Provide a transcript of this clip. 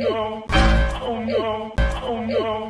Oh, no, oh no, oh no.